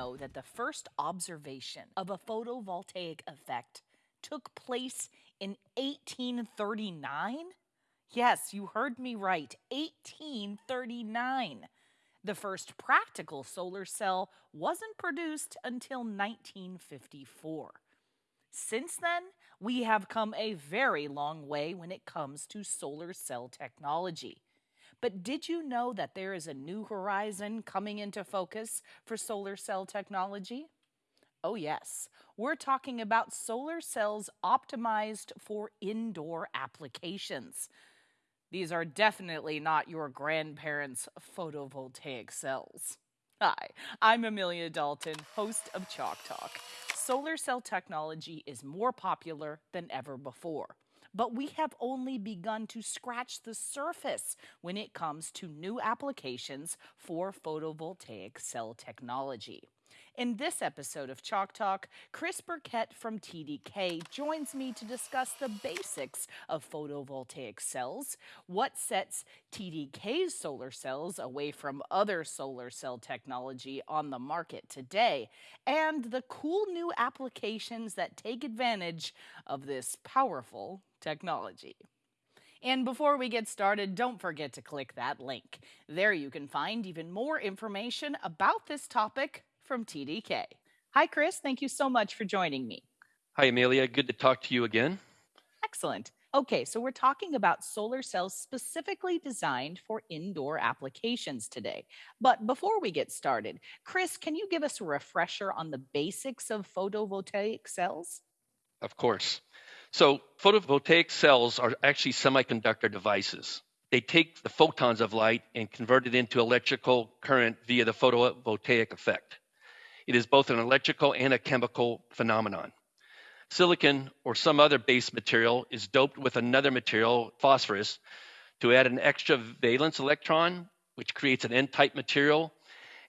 know that the first observation of a photovoltaic effect took place in 1839? Yes, you heard me right, 1839. The first practical solar cell wasn't produced until 1954. Since then, we have come a very long way when it comes to solar cell technology. But did you know that there is a new horizon coming into focus for solar cell technology? Oh, yes. We're talking about solar cells optimized for indoor applications. These are definitely not your grandparents' photovoltaic cells. Hi, I'm Amelia Dalton, host of Chalk Talk. Solar cell technology is more popular than ever before but we have only begun to scratch the surface when it comes to new applications for photovoltaic cell technology. In this episode of Chalk Talk, Chris Burkett from TDK joins me to discuss the basics of photovoltaic cells, what sets TDK's solar cells away from other solar cell technology on the market today, and the cool new applications that take advantage of this powerful technology. And before we get started, don't forget to click that link. There you can find even more information about this topic from TDK. Hi, Chris. Thank you so much for joining me. Hi, Amelia. Good to talk to you again. Excellent. Okay, so we're talking about solar cells specifically designed for indoor applications today. But before we get started, Chris, can you give us a refresher on the basics of photovoltaic cells? Of course. So, photovoltaic cells are actually semiconductor devices. They take the photons of light and convert it into electrical current via the photovoltaic effect. It is both an electrical and a chemical phenomenon. Silicon or some other base material is doped with another material, phosphorus, to add an extra valence electron, which creates an N type material.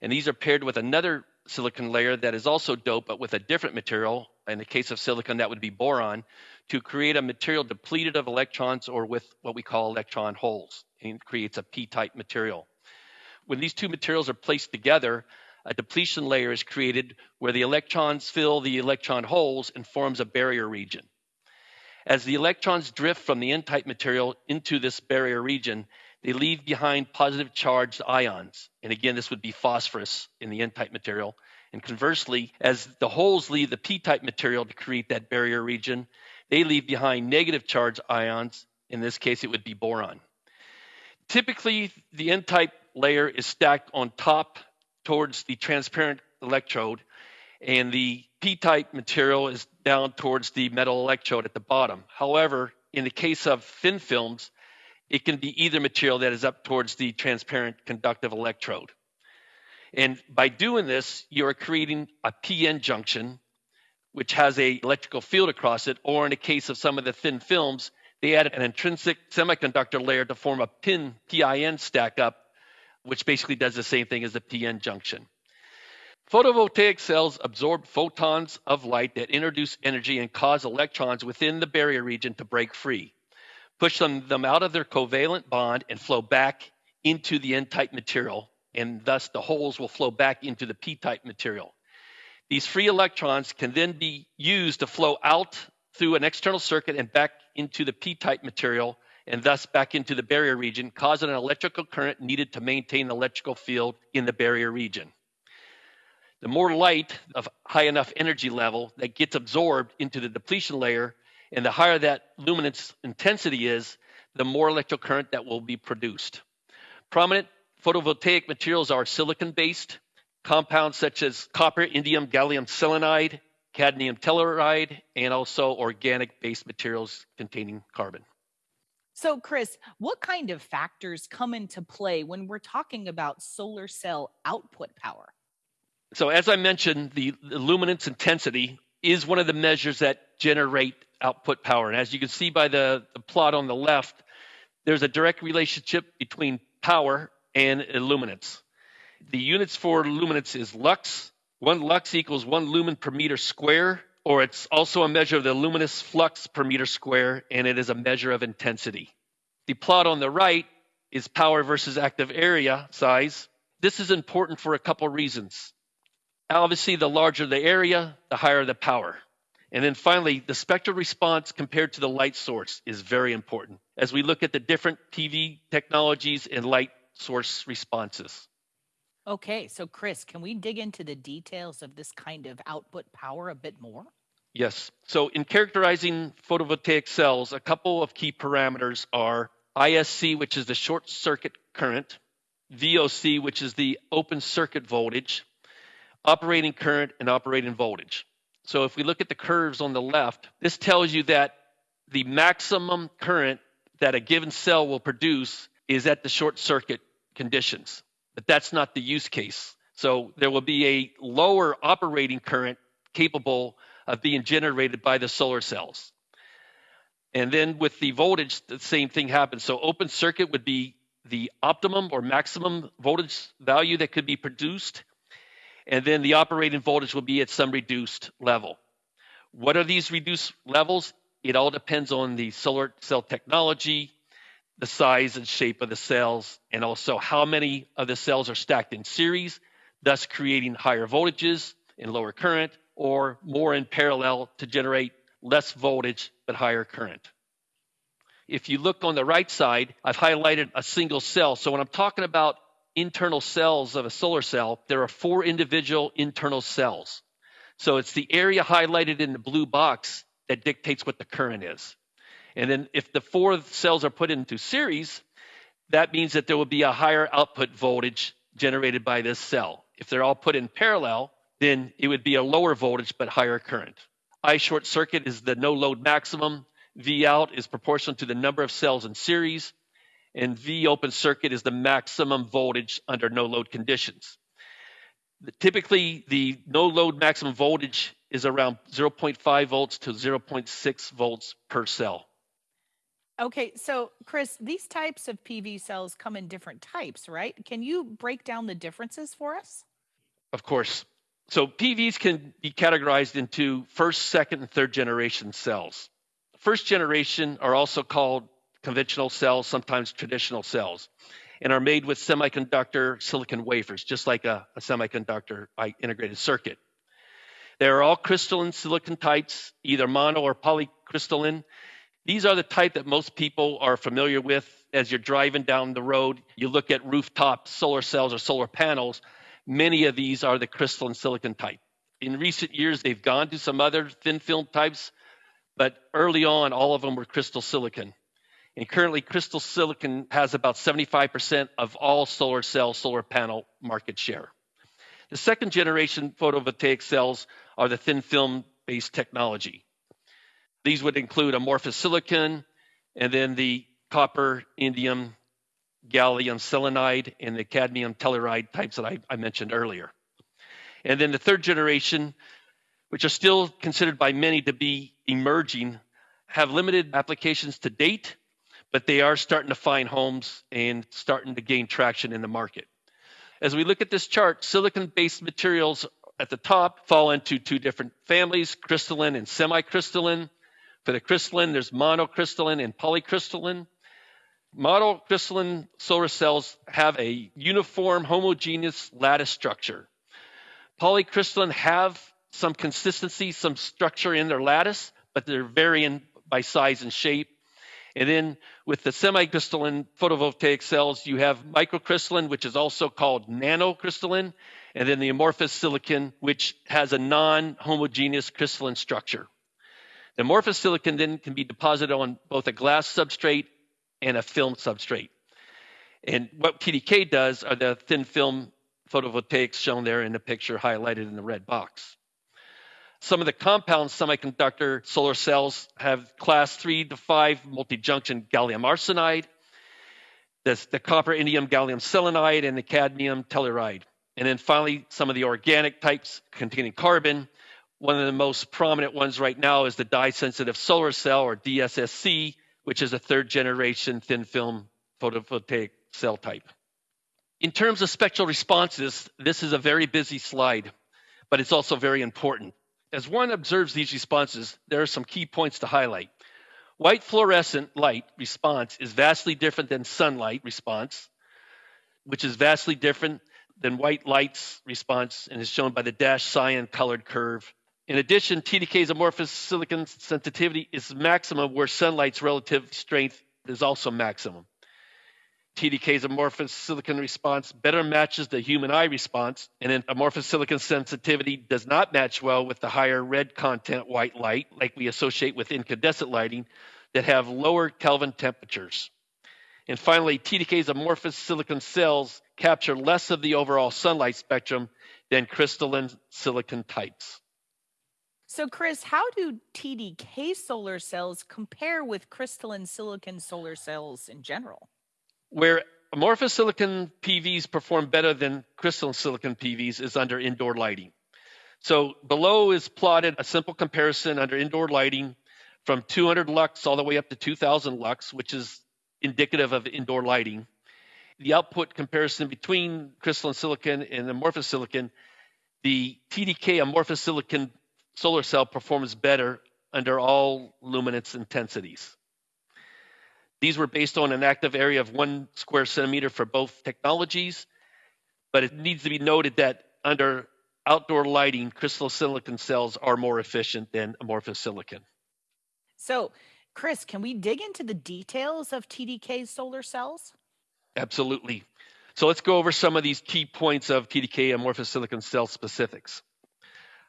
And these are paired with another silicon layer that is also doped but with a different material. In the case of silicon, that would be boron, to create a material depleted of electrons or with what we call electron holes. And creates a p type material. When these two materials are placed together, a depletion layer is created where the electrons fill the electron holes and forms a barrier region. As the electrons drift from the N type material into this barrier region, they leave behind positive charged ions. And again, this would be phosphorus in the N type material. And conversely, as the holes leave the P type material to create that barrier region, they leave behind negative charged ions. In this case, it would be boron. Typically, the N type layer is stacked on top towards the transparent electrode, and the P type material is down towards the metal electrode at the bottom. However, in the case of thin films, it can be either material that is up towards the transparent conductive electrode. And by doing this, you are creating a PN junction, which has a electrical field across it, or in the case of some of the thin films, they add an intrinsic semiconductor layer to form a pin PIN stack up, which basically does the same thing as the PN junction. Photovoltaic cells absorb photons of light that introduce energy and cause electrons within the barrier region to break free push them, them out of their covalent bond and flow back into the N-type material, and thus the holes will flow back into the P-type material. These free electrons can then be used to flow out through an external circuit and back into the P-type material, and thus back into the barrier region, causing an electrical current needed to maintain the electrical field in the barrier region. The more light of high enough energy level that gets absorbed into the depletion layer and the higher that luminance intensity is, the more electrical current that will be produced. Prominent photovoltaic materials are silicon based, compounds such as copper, indium, gallium selenide, cadmium telluride, and also organic based materials containing carbon. So, Chris, what kind of factors come into play when we're talking about solar cell output power? So, as I mentioned, the, luminance intensity is one of the measures that generate output power. And as you can see by the, the plot on the left, there's a direct relationship between power and luminance. The units for luminance is lux. One lux equals one lumen per meter square, or it's also a measure of the luminous flux per meter square, and it is a measure of intensity. The plot on the right is power versus active area size. This is important for a couple reasons. Obviously, the larger the area, the higher the power. And then finally, the spectral response compared to the light source is very important as we look at the different PV technologies and light source responses. Okay, so Chris, can we dig into the details of this kind of output power a bit more? Yes. So, in characterizing photovoltaic cells, a couple of key parameters are ISC, which is the short circuit current, VOC, which is the open circuit voltage, operating current, and operating voltage. So, if we look at the curves on the left, this tells you that the maximum current that a given cell will produce is at the short circuit conditions. But that's not the use case. So, there will be a lower operating current capable of being generated by the solar cells. And then with the voltage, the same thing happens. So open circuit would be the optimum or maximum voltage value that could be produced. And then the operating voltage will be at some reduced level. What are these reduced levels? It all depends on the solar cell technology, the size and shape of the cells, and also how many of the cells are stacked in series, thus creating higher voltages and lower current, or more in parallel to generate less voltage but higher current. If you look on the right side, I've highlighted a single cell. So when I'm talking about internal cells of a solar cell, there are four individual internal cells. So it's the area highlighted in the blue box that dictates what the current is. And then if the four cells are put into series, that means that there will be a higher output voltage generated by this cell. If they're all put in parallel, then it would be a lower voltage but higher current. I short circuit is the no load maximum. V out is proportional to the number of cells in series. And V open circuit is the maximum voltage under no load conditions. Typically, the no load maximum voltage is around 0.5 volts to 0.6 volts per cell. Okay, so Chris, these types of PV cells come in different types, right? Can you break down the differences for us? Of course. So PVs can be categorized into first, second, and third generation cells. First generation are also called conventional cells, sometimes traditional cells, and are made with semiconductor silicon wafers, just like a, a semiconductor integrated circuit. They are all crystalline silicon types, either mono or polycrystalline. These are the type that most people are familiar with as you're driving down the road. You look at rooftop solar cells or solar panels, Many of these are the crystalline silicon type. In recent years, they've gone to some other thin film types, but early on, all of them were crystal silicon. And currently, crystal silicon has about 75% of all solar cell, solar panel market share. The second generation photovoltaic cells are the thin film based technology. These would include amorphous silicon and then the copper, indium, gallium selenide and the cadmium telluride types that I, I mentioned earlier. And then the third generation, which are still considered by many to be emerging, have limited applications to date, but they are starting to find homes and starting to gain traction in the market. As we look at this chart, silicon based materials at the top fall into two different families crystalline and semi crystalline. For the crystalline, there's monocrystalline and polycrystalline. Monocrystalline solar cells have a uniform, homogeneous lattice structure. Polycrystalline have some consistency, some structure in their lattice, but they're varying by size and shape. And then with the semicrystalline photovoltaic cells, you have microcrystalline, which is also called nanocrystalline, and then the amorphous silicon, which has a non homogeneous crystalline structure. The amorphous silicon then can be deposited on both a glass substrate and a film substrate. And what TDK does are the thin film photovoltaics shown there in the picture highlighted in the red box. Some of the compound semiconductor solar cells have class 3 to 5 multi-junction gallium arsenide, the, the copper indium gallium selenide, and the cadmium telluride. And then finally, some of the organic types containing carbon. One of the most prominent ones right now is the dye sensitive solar cell or DSSC, which is a third generation thin film photovoltaic cell type. In terms of spectral responses, this is a very busy slide, but it's also very important. As one observes these responses, there are some key points to highlight. White fluorescent light response is vastly different than sunlight response, which is vastly different than white light's response and is shown by the dashed cyan colored curve. In addition, TDK's amorphous silicon sensitivity is maximum where sunlight's relative strength is also maximum. TDK's amorphous silicon response better matches the human eye response, and amorphous silicon sensitivity does not match well with the higher red content white light, like we associate with incandescent lighting, that have lower Kelvin temperatures. And finally, TDK's amorphous silicon cells capture less of the overall sunlight spectrum than crystalline silicon types. So, Chris, how do TDK solar cells compare with crystalline silicon solar cells in general? Where amorphous silicon PVs perform better than crystalline silicon PVs is under indoor lighting. So, below is plotted a simple comparison under indoor lighting from 200 lux all the way up to 2000 lux, which is indicative of indoor lighting. The output comparison between crystalline silicon and amorphous silicon, the TDK amorphous silicon solar cell performs better under all luminance intensities. These were based on an active area of one square centimeter for both technologies, but it needs to be noted that under outdoor lighting, crystal silicon cells are more efficient than amorphous silicon. So, Chris, can we dig into the details of TDK solar cells? Absolutely. So let's go over some of these key points of TDK amorphous silicon cell specifics.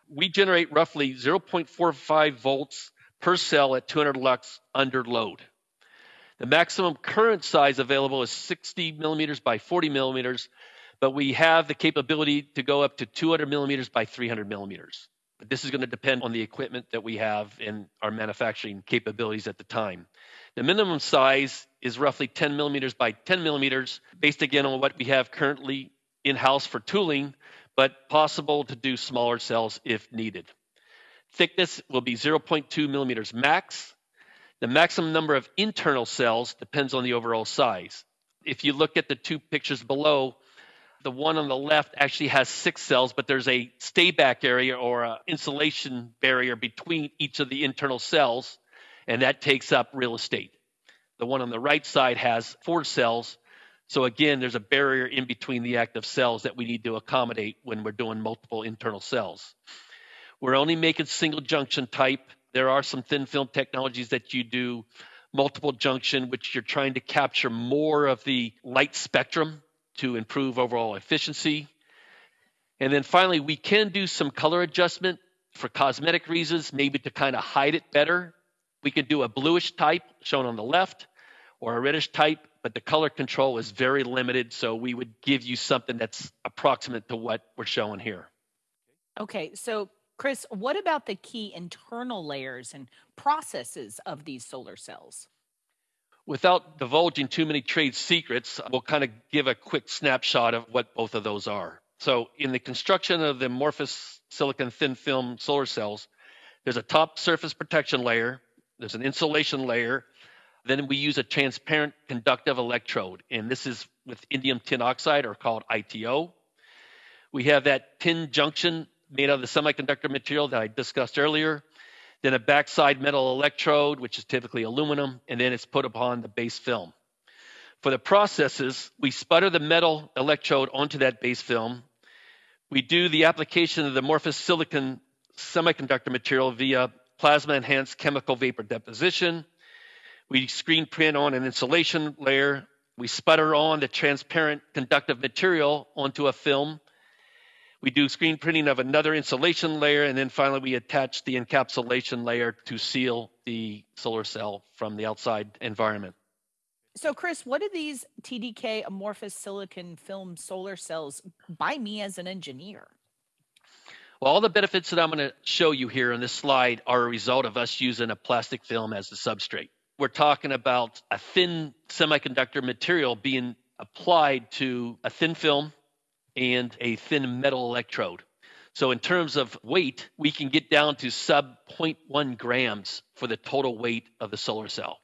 We generate roughly 0.45 volts per cell at 200 lux under load. The maximum current size available is 60 millimeters by 40 millimeters, but we have the capability to go up to 200 millimeters by 300 millimeters. But this is going to depend on the equipment that we have and our manufacturing capabilities at the time. The minimum size is roughly 10 millimeters by 10 millimeters, based again on what we have currently in house for tooling, but possible to do smaller cells if needed. Thickness will be 0.2 millimeters max. The maximum number of internal cells depends on the overall size. If you look at the two pictures below, the one on the left actually has six cells, but there's a stayback area or an insulation barrier between each of the internal cells, and that takes up real estate. The one on the right side has four cells. So again, there's a barrier in between the active cells that we need to accommodate when we're doing multiple internal cells. We're only making single junction type. There are some thin film technologies that you do multiple junction, which you're trying to capture more of the light spectrum to improve overall efficiency. And then finally, we can do some color adjustment for cosmetic reasons, maybe to kind of hide it better. We could do a bluish type shown on the left or a reddish type, but the color control is very limited. So we would give you something that's approximate to what we're showing here. Okay, so Chris, what about the key internal layers and processes of these solar cells? Without divulging too many trade secrets, we'll kind of give a quick snapshot of what both of those are. So, in the construction of the amorphous silicon thin film solar cells, there's a top surface protection layer, there's an insulation layer, then we use a transparent conductive electrode, and this is with indium tin oxide or called ITO. We have that PIN junction made out of the semiconductor material that I discussed earlier then a backside metal electrode, which is typically aluminum, and then it's put upon the base film. For the processes, we sputter the metal electrode onto that base film. We do the application of the amorphous silicon semiconductor material via plasma enhanced chemical vapor deposition. We screen print on an insulation layer. We sputter on the transparent conductive material onto a film we do screen printing of another insulation layer, and then finally we attach the encapsulation layer to seal the solar cell from the outside environment. So, Chris, what do these TDK amorphous silicon film solar cells buy me as an engineer? Well, all the benefits that I'm going to show you here on this slide are a result of us using a plastic film as the substrate. We're talking about a thin semiconductor material being applied to a thin film and a thin metal electrode. So, in terms of weight, we can get down to sub 0.1 grams for the total weight of the solar cell.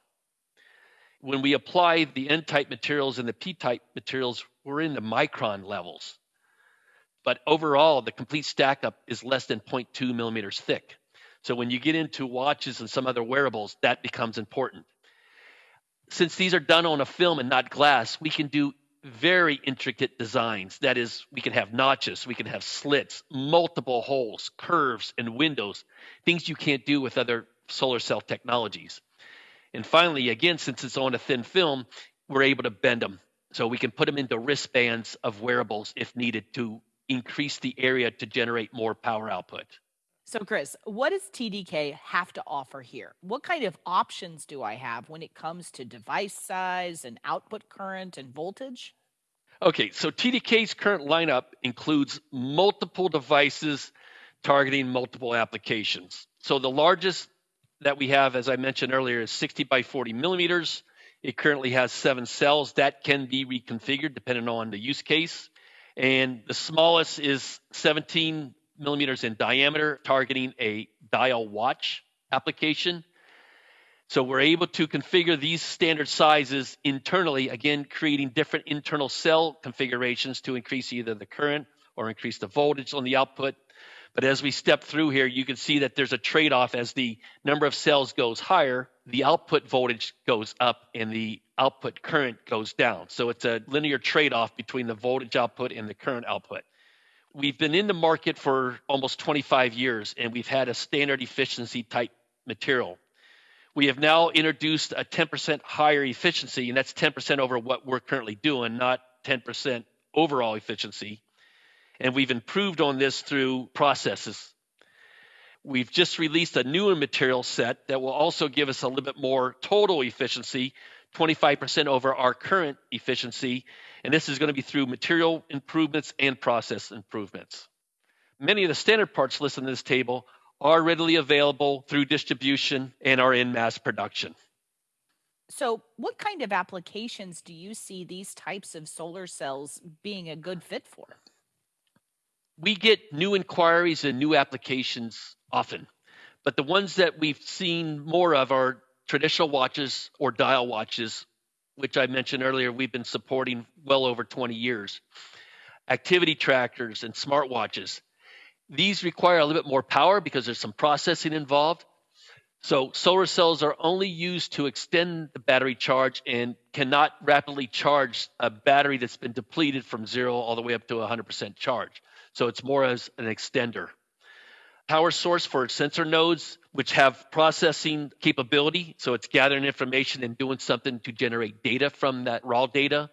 When we apply the N type materials and the P type materials, we're in the micron levels. But overall, the complete stack up is less than 0.2 millimeters thick. So, when you get into watches and some other wearables, that becomes important. Since these are done on a film and not glass, we can do very intricate designs. That is, we can have notches, we can have slits, multiple holes, curves, and windows, things you can't do with other solar cell technologies. And finally, again, since it's on a thin film, we're able to bend them. So we can put them into wristbands of wearables if needed to increase the area to generate more power output. So, Chris, what does TDK have to offer here? What kind of options do I have when it comes to device size and output current and voltage? Okay, so TDK's current lineup includes multiple devices targeting multiple applications. So the largest that we have, as I mentioned earlier, is 60 by 40 millimeters. It currently has seven cells that can be reconfigured depending on the use case. And the smallest is 17 millimeters in diameter, targeting a dial watch application. So we're able to configure these standard sizes internally, again, creating different internal cell configurations to increase either the current or increase the voltage on the output. But as we step through here, you can see that there's a trade off as the number of cells goes higher, the output voltage goes up and the output current goes down. So it's a linear trade off between the voltage output and the current output. We've been in the market for almost 25 years and we've had a standard efficiency type material. We have now introduced a 10% higher efficiency, and that's 10% over what we're currently doing, not 10% overall efficiency. And we've improved on this through processes. We've just released a newer material set that will also give us a little bit more total efficiency, 25% over our current efficiency, and this is going to be through material improvements and process improvements. Many of the standard parts listed in this table are readily available through distribution and are in mass production. So, what kind of applications do you see these types of solar cells being a good fit for? We get new inquiries and new applications often, but the ones that we've seen more of are traditional watches or dial watches which I mentioned earlier, we've been supporting well over 20 years. Activity trackers and smartwatches. These require a little bit more power because there's some processing involved. So solar cells are only used to extend the battery charge and cannot rapidly charge a battery that's been depleted from zero all the way up to 100% charge. So it's more as an extender power source for sensor nodes, which have processing capability. So it's gathering information and doing something to generate data from that raw data.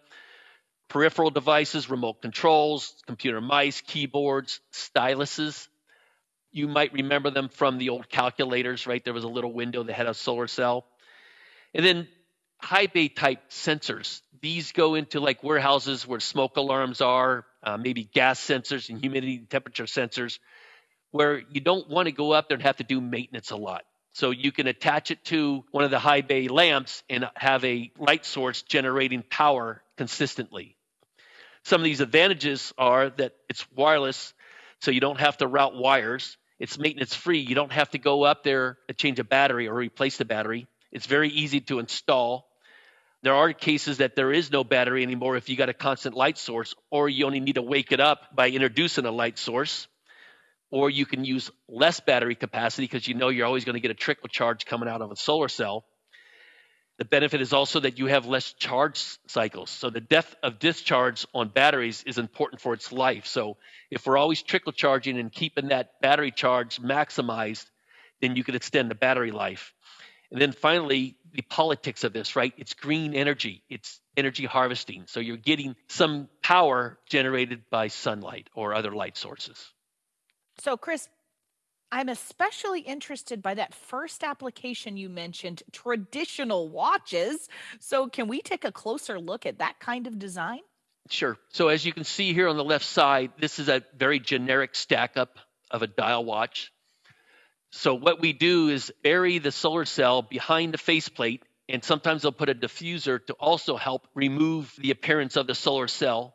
Peripheral devices, remote controls, computer mice, keyboards, styluses. You might remember them from the old calculators, right? There was a little window that had a solar cell. And then high bay type sensors. These go into like warehouses where smoke alarms are, uh, maybe gas sensors and humidity temperature sensors where you don't want to go up there and have to do maintenance a lot. So you can attach it to one of the high bay lamps and have a light source generating power consistently. Some of these advantages are that it's wireless, so you don't have to route wires. It's maintenance free. You don't have to go up there and change a battery or replace the battery. It's very easy to install. There are cases that there is no battery anymore if you got a constant light source, or you only need to wake it up by introducing a light source or you can use less battery capacity because you know you're always going to get a trickle charge coming out of a solar cell. The benefit is also that you have less charge cycles. So the depth of discharge on batteries is important for its life. So if we're always trickle charging and keeping that battery charge maximized, then you can extend the battery life. And then finally, the politics of this, right? It's green energy. It's energy harvesting. So you're getting some power generated by sunlight or other light sources. So, Chris, I'm especially interested by that first application you mentioned, traditional watches. So, can we take a closer look at that kind of design? Sure. So, as you can see here on the left side, this is a very generic stack up of a dial watch. So, what we do is bury the solar cell behind the faceplate, and sometimes they'll put a diffuser to also help remove the appearance of the solar cell.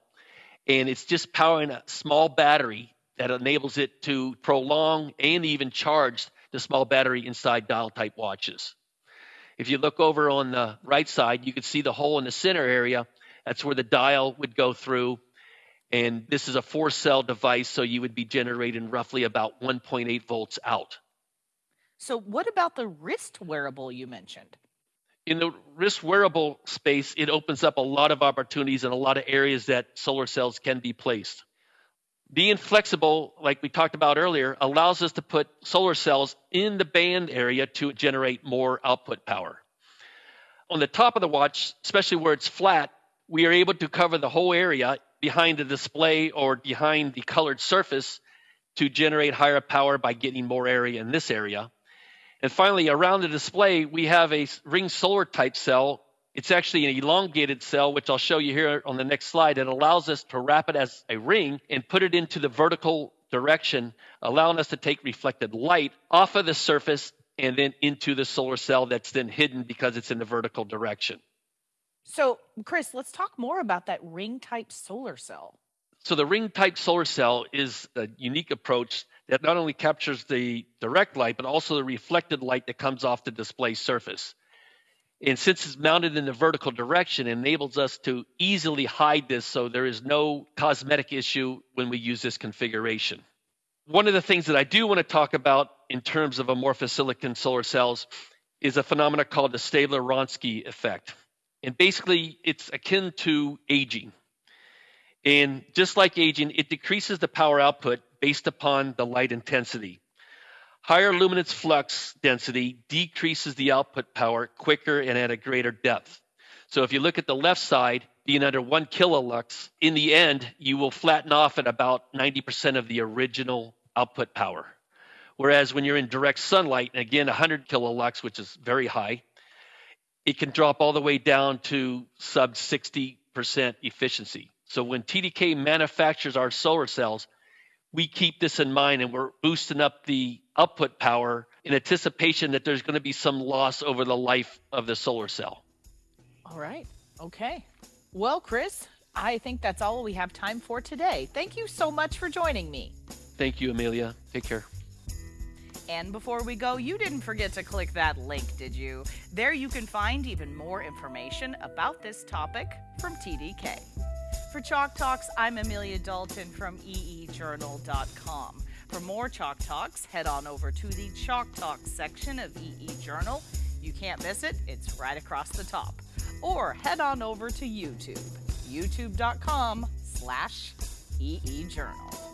And it's just powering a small battery that enables it to prolong and even charge the small battery inside dial type watches. If you look over on the right side, you can see the hole in the center area. That's where the dial would go through. And this is a four cell device, so you would be generating roughly about 1.8 volts out. So, what about the wrist wearable you mentioned? In the wrist wearable space, it opens up a lot of opportunities and a lot of areas that solar cells can be placed. Being flexible, like we talked about earlier, allows us to put solar cells in the band area to generate more output power. On the top of the watch, especially where it's flat, we are able to cover the whole area behind the display or behind the colored surface to generate higher power by getting more area in this area. And finally, around the display, we have a ring solar type cell. It's actually an elongated cell, which I'll show you here on the next slide. It allows us to wrap it as a ring and put it into the vertical direction, allowing us to take reflected light off of the surface and then into the solar cell that's then hidden because it's in the vertical direction. So, Chris, let's talk more about that ring type solar cell. So, the ring type solar cell is a unique approach that not only captures the direct light, but also the reflected light that comes off the display surface. And since it's mounted in the vertical direction, it enables us to easily hide this so there is no cosmetic issue when we use this configuration. One of the things that I do want to talk about in terms of amorphous silicon solar cells is a phenomenon called the Staebler-Wronski effect. And basically, it's akin to aging. And just like aging, it decreases the power output based upon the light intensity. Higher luminance flux density decreases the output power quicker and at a greater depth. So if you look at the left side, being under one kilolux, in the end, you will flatten off at about 90% of the original output power. Whereas when you're in direct sunlight, again, 100 kilolux, which is very high, it can drop all the way down to sub 60% efficiency. So when TDK manufactures our solar cells, we keep this in mind and we're boosting up the output power in anticipation that there's going to be some loss over the life of the solar cell. All right. Okay. Well, Chris, I think that's all we have time for today. Thank you so much for joining me. Thank you, Amelia. Take care. And before we go, you didn't forget to click that link, did you? There you can find even more information about this topic from TDK. For Chalk Talks, I'm Amelia Dalton from eejournal.com. For more Chalk Talks, head on over to the Chalk Talks section of EE Journal. You can't miss it, it's right across the top. Or head on over to YouTube, youtube.com slash eejournal.